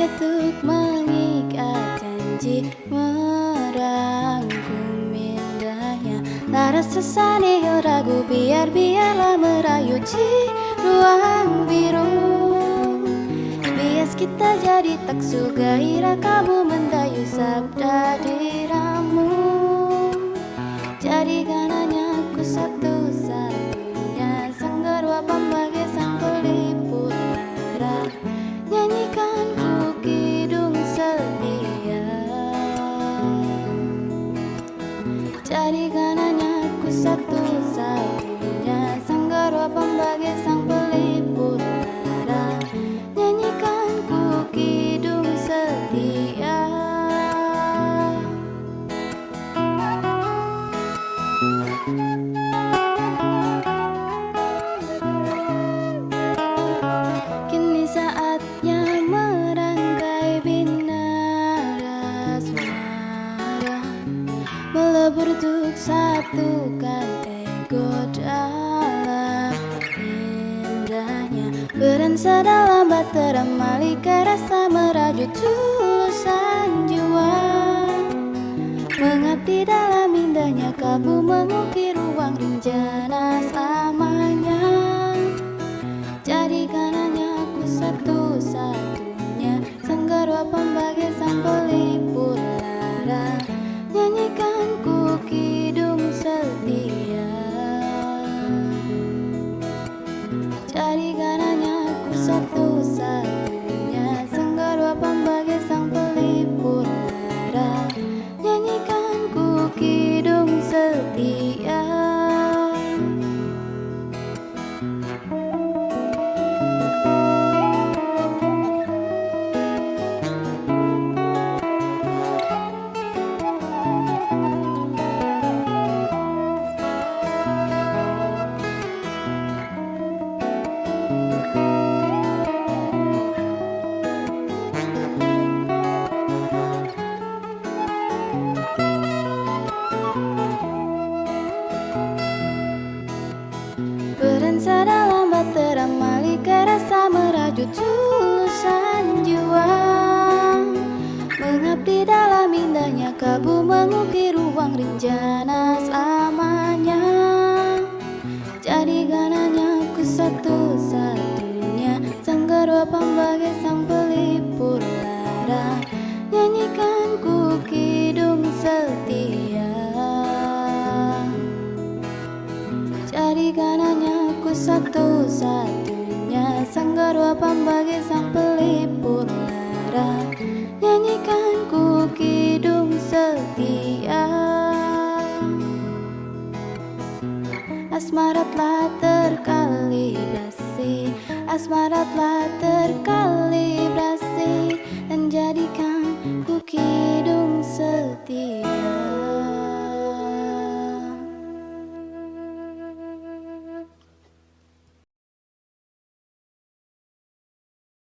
Untuk mengikat janji Merangkum indahnya. Laras resani ragu biar biarlah merayu di ruang biru. Bias kita jadi tak suka ira kamu mendayu sabda dirang. Jadikan hanya aku satu-satunya satukan ego dalam indahnya. Beransa dalam batera malika rasa merajut tulusan jiwa. Mengabdi dalam merajut tulusan jiwa Mengabdi dalam indahnya kabu mengukir ruang rinjana selamanya. Jadikan hanya aku satu-satunya Sanggarwa pembagai sang Sanggarwa pembagai sang pelipur lara Nyanyikan ku kidung setia. Asmara telah terkalibrasi Asmara telah jadi